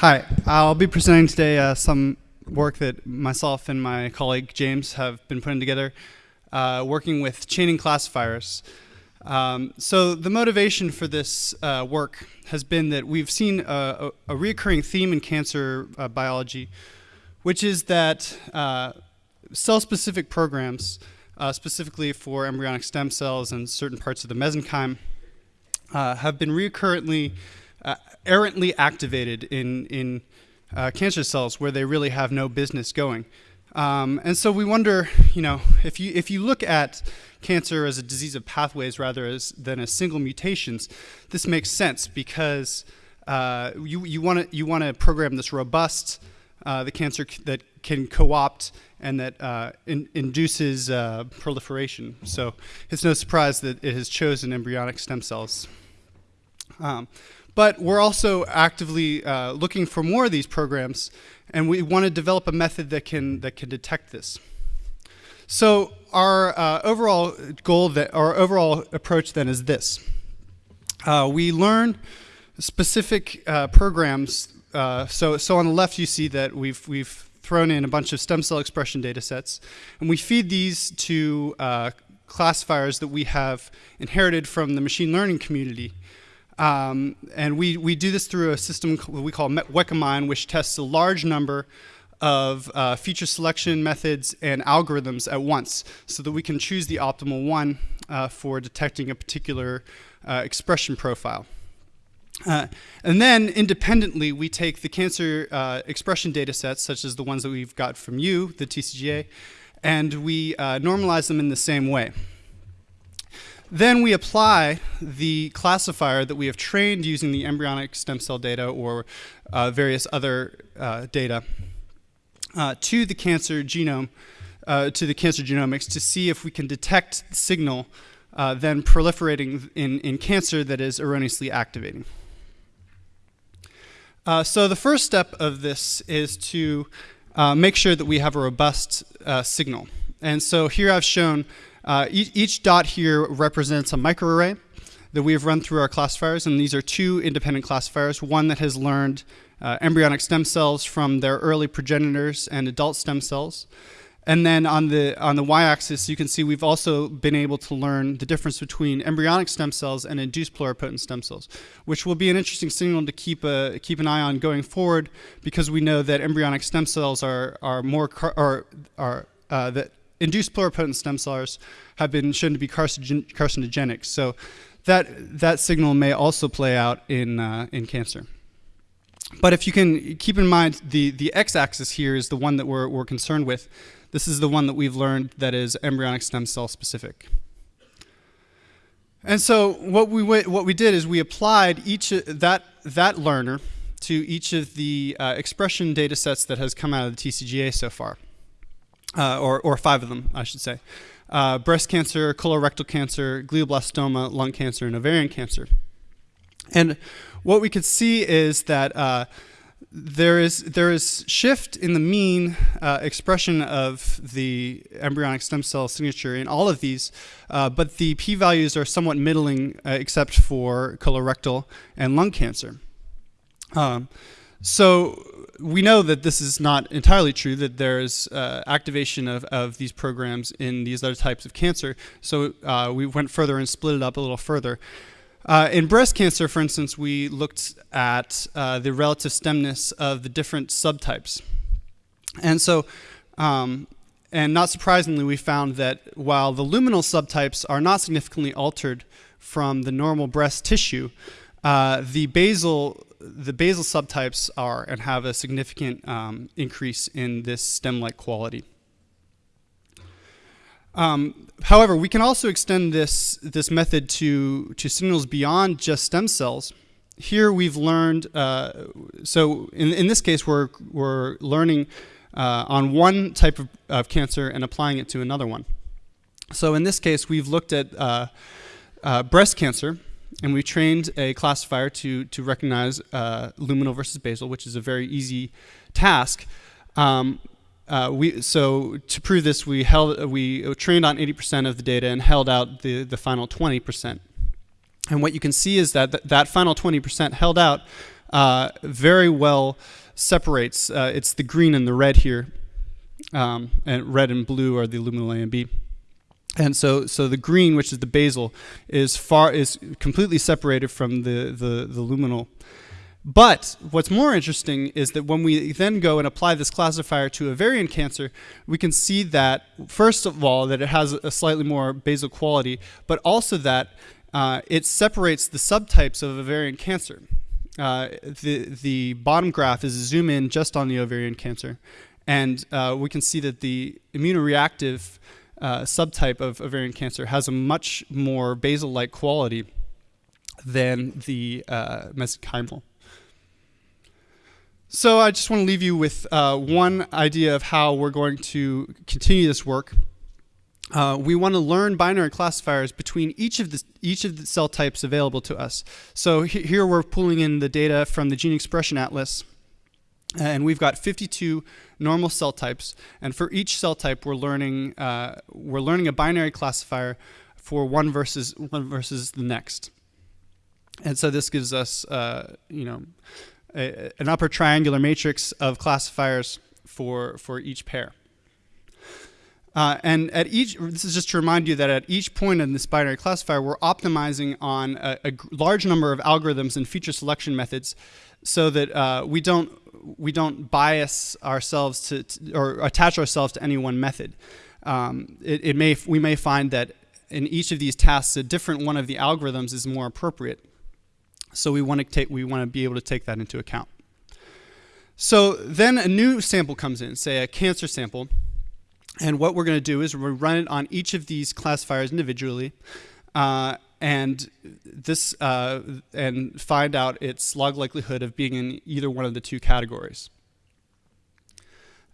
Hi, I'll be presenting today uh, some work that myself and my colleague James have been putting together, uh, working with chaining classifiers. Um, so the motivation for this uh, work has been that we've seen a, a, a recurring theme in cancer uh, biology, which is that uh, cell-specific programs, uh, specifically for embryonic stem cells and certain parts of the mesenchyme, have been recurrently uh, errantly activated in, in uh, cancer cells where they really have no business going. Um, and so we wonder, you know, if you, if you look at cancer as a disease of pathways rather as, than as single mutations, this makes sense because uh, you, you want to you wanna program this robust, uh, the cancer that can co-opt and that uh, in, induces uh, proliferation. So it's no surprise that it has chosen embryonic stem cells. Um, but we're also actively uh, looking for more of these programs, and we want to develop a method that can, that can detect this. So our uh, overall goal, that our overall approach then is this. Uh, we learn specific uh, programs. Uh, so, so on the left you see that we've, we've thrown in a bunch of stem cell expression data sets, and we feed these to uh, classifiers that we have inherited from the machine learning community. Um, and we, we do this through a system we call Weka-MINE, which tests a large number of uh, feature selection methods and algorithms at once so that we can choose the optimal one uh, for detecting a particular uh, expression profile. Uh, and then independently, we take the cancer uh, expression data sets, such as the ones that we've got from you, the TCGA, and we uh, normalize them in the same way. Then we apply the classifier that we have trained using the embryonic stem cell data or uh, various other uh, data uh, to the cancer genome, uh, to the cancer genomics to see if we can detect the signal uh, then proliferating in, in cancer that is erroneously activating. Uh, so the first step of this is to make sure that we have a robust signal. And so here I've shown uh, each, each, dot here represents a microarray that we have run through our classifiers, and these are two independent classifiers, one that has learned uh, embryonic stem cells from their early progenitors and adult stem cells. And then on the, on the y-axis, you can see we've also been able to learn the difference between embryonic stem cells and induced pluripotent stem cells, which will be an interesting signal to keep, a, keep an eye on going forward because we know that embryonic stem cells are, are more, are, are uh, that induced pluripotent stem cells have been shown to be carcinogen carcinogenic. So that, that signal may also play out in, uh, in cancer. But if you can keep in mind the, the x-axis here is the one that we're, we're concerned with. This is the one that we've learned that is embryonic stem cell specific. And so what we, what we did is we applied each that, that learner to each of the uh, expression data sets that has come out of the TCGA so far uh, or, or five of them, I should say. Uh, breast cancer, colorectal cancer, glioblastoma, lung cancer, and ovarian cancer. And what we could see is that uh, there is there is shift in the mean uh, expression of the embryonic stem cell signature in all of these, uh, but the p-values are somewhat middling uh, except for colorectal and lung cancer. Um, so we know that this is not entirely true, that there is uh, activation of, of these programs in these other types of cancer. So uh, we went further and split it up a little further. Uh, in breast cancer, for instance, we looked at uh, the relative stemness of the different subtypes. And so, um, and not surprisingly, we found that while the luminal subtypes are not significantly altered from the normal breast tissue, uh, the basal the basal subtypes are and have a significant um, increase in this stem-like quality. Um, however, we can also extend this, this method to, to signals beyond just stem cells. Here we've learned, uh, so in, in this case we're, we're learning uh, on one type of, of, cancer and applying it to another one. So in this case we've looked at uh, uh breast cancer and we trained a classifier to, to recognize uh, luminal versus basal, which is a very easy task. Um, uh, we, so to prove this, we, held, we trained on 80% of the data and held out the, the final 20%. And what you can see is that th that final 20% held out uh, very well separates. Uh, it's the green and the red here, um, and red and blue are the luminal A and B. And so, so the green, which is the basal, is far is completely separated from the, the, the luminal. But what's more interesting is that when we then go and apply this classifier to ovarian cancer, we can see that, first of all, that it has a slightly more basal quality, but also that uh, it separates the subtypes of ovarian cancer. Uh, the, the bottom graph is a zoom in just on the ovarian cancer. And uh, we can see that the immunoreactive uh, subtype of ovarian cancer has a much more basal-like quality than the uh, mesenchymal. So I just want to leave you with uh, one idea of how we're going to continue this work. Uh, we want to learn binary classifiers between each of the each of the cell types available to us. So he here we're pulling in the data from the Gene Expression Atlas, and we've got 52 normal cell types. And for each cell type, we're learning uh, we're learning a binary classifier for one versus one versus the next. And so this gives us, uh, you know, a, an upper triangular matrix of classifiers for, for each pair. Uh, and at each, this is just to remind you that at each point in this binary classifier, we're optimizing on a, a large number of algorithms and feature selection methods so that uh, we don't we don't bias ourselves to, to, or attach ourselves to any one method. Um, it, it may we may find that in each of these tasks, a different one of the algorithms is more appropriate. So we want to take we want to be able to take that into account. So then a new sample comes in, say a cancer sample, and what we're going to do is we run it on each of these classifiers individually, uh, and this uh, and find out its log likelihood of being in either one of the two categories.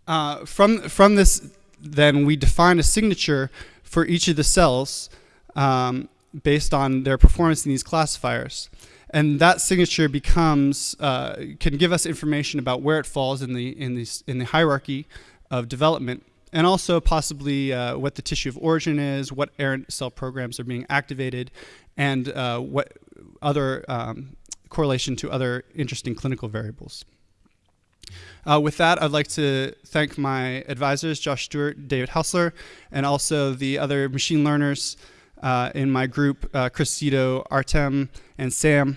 Uh, from from this, then we define a signature for each of the cells um, based on their performance in these classifiers and that signature becomes uh, can give us information about where it falls in the in the in the hierarchy of development, and also possibly uh, what the tissue of origin is, what errant cell programs are being activated, and uh, what other um, correlation to other interesting clinical variables. Uh, with that, I'd like to thank my advisors, Josh Stuart, David Haussler, and also the other machine learners uh, in my group, uh, Artem, and Sam.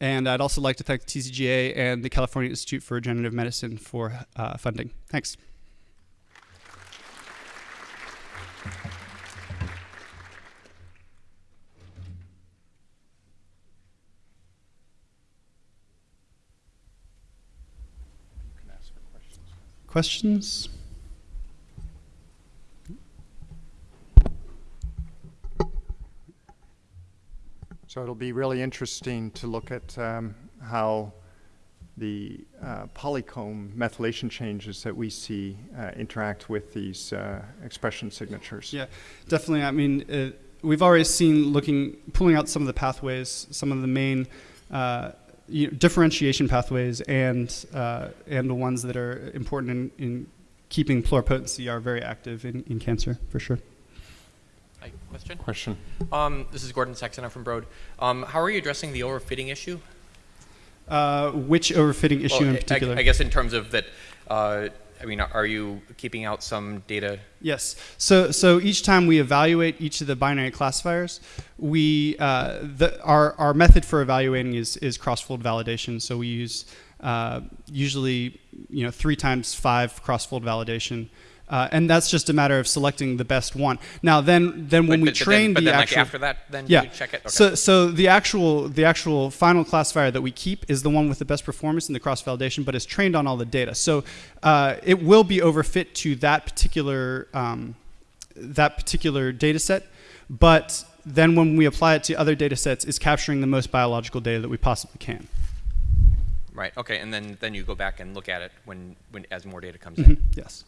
And I'd also like to thank the TCGA and the California Institute for Regenerative Medicine for uh, funding. Thanks. Questions? So it'll be really interesting to look at um, how the uh, polycomb methylation changes that we see uh, interact with these uh, expression signatures. Yeah, definitely. I mean, uh, we've already seen looking, pulling out some of the pathways, some of the main uh, you know, differentiation pathways, and uh, and the ones that are important in, in keeping pluripotency are very active in, in cancer for sure. Hi, question? Question. Um, this is Gordon Saksena from Broad. Um, how are you addressing the overfitting issue? Uh, which overfitting issue Well, in particular? I, guess in terms of that, uh, I mean, are you keeping out some data? Yes. So, so each time we evaluate each of the binary classifiers, we uh, the, our our method for evaluating is is cross-fold validation. So we use uh, usually you know three times five cross-fold validation. Uh, and that's just a matter of selecting the best one. Now, then, then when but, we but, train then, but the then actual, like after that, then yeah. you check it. Okay. So, so the actual the actual final classifier that we keep is the one with the best performance in the cross validation, but is trained on all the data. So uh, it will be overfit to that particular um, that particular data set, but then when we apply it to other data sets, it's capturing the most biological data that we possibly can. right. Okay. And then then you go back and look at it when when as more data comes Mhm, in. Yes.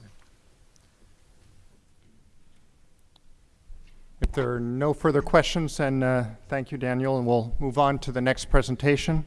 If there are no further questions, then uh, thank you, Daniel, and we'll move on to the next presentation.